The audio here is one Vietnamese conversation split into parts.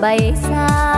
bay xa.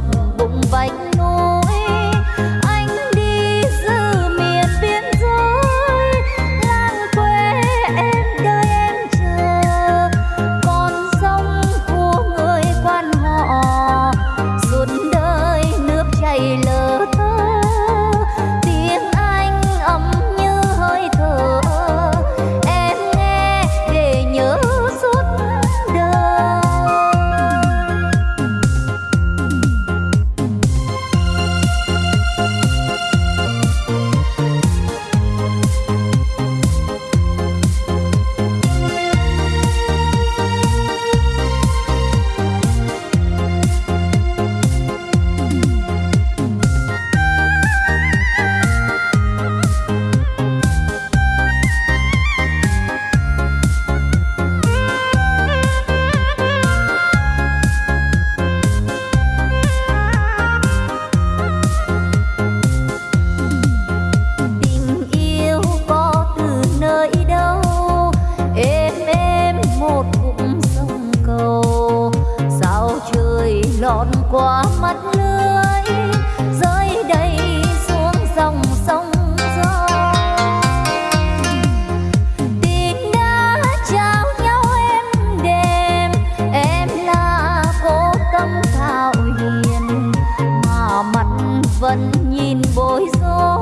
bập bụng vánh nhìn bối rối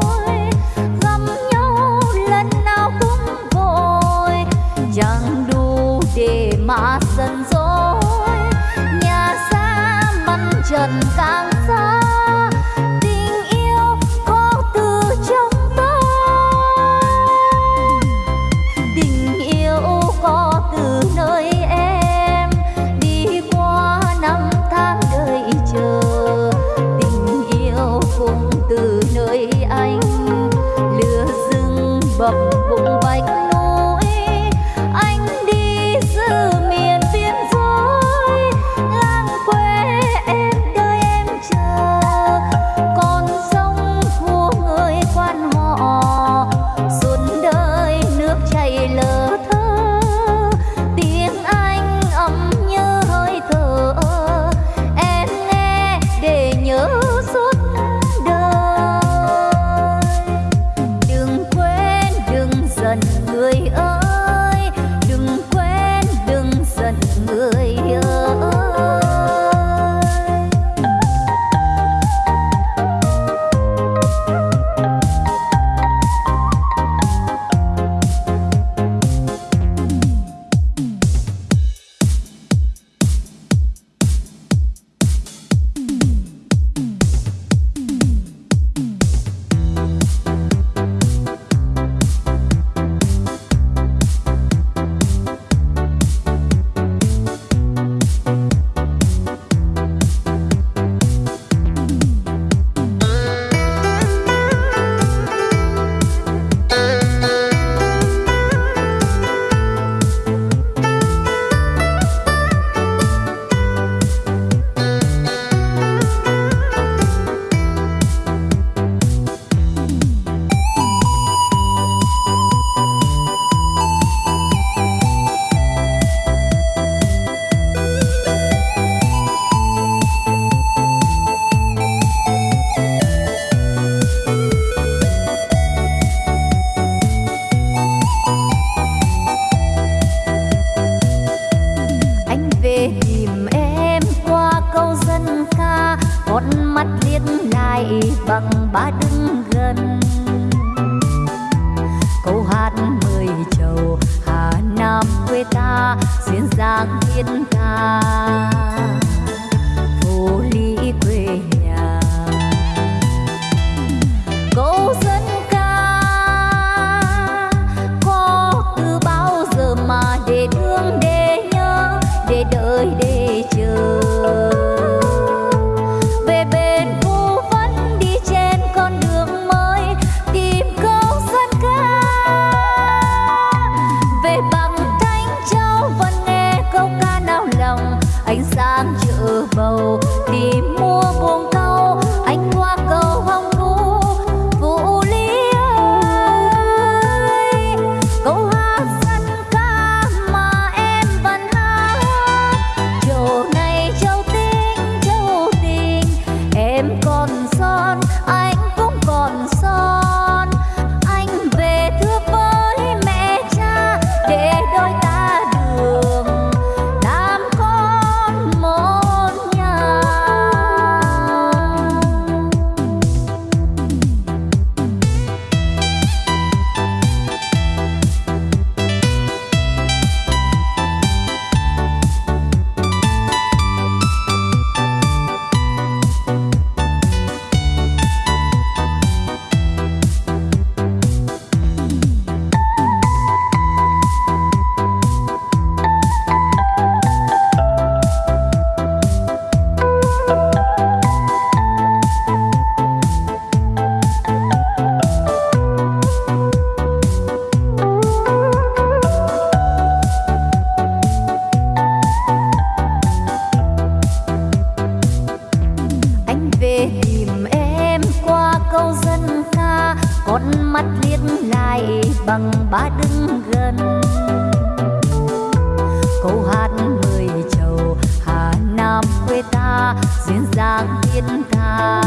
duyên dáng thiên tha